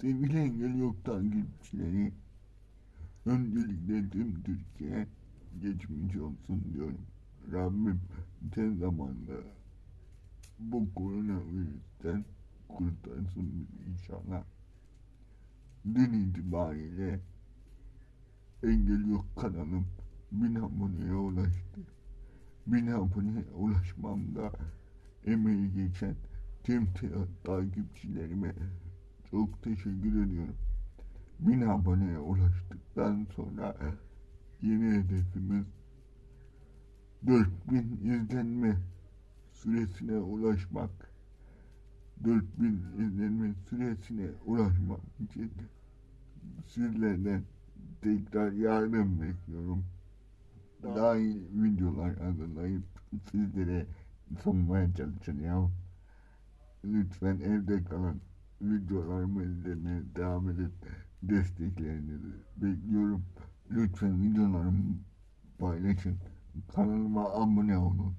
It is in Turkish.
Sevgili Engel Yok takipçileri, öncelikle tüm Türkiye geçmiş olsun diyorum. Rabbim tez zamanda bu koronavirüsten kurtarsın bizi inşallah. Dün itibariyle Engel Yok kanalım bin aboneye ulaştı. Bin aboneye ulaşmamda emeği geçen tüm ta- takipçilerime çok teşekkür ediyorum. Bin aboneye ulaştıktan sonra yeni hedefimiz 4000 izlenme süresine ulaşmak. 4000 izlenme süresine ulaşmak için sizlerden tekrar yardım bekliyorum. Daha iyi videolar hazırlayıp sizlere sunmaya çalışacağım. Lütfen evde kalan videolarımı izlemeye devam edin. Desteklerinizi bekliyorum. Lütfen videolarımı paylaşın. Kanalıma abone olun.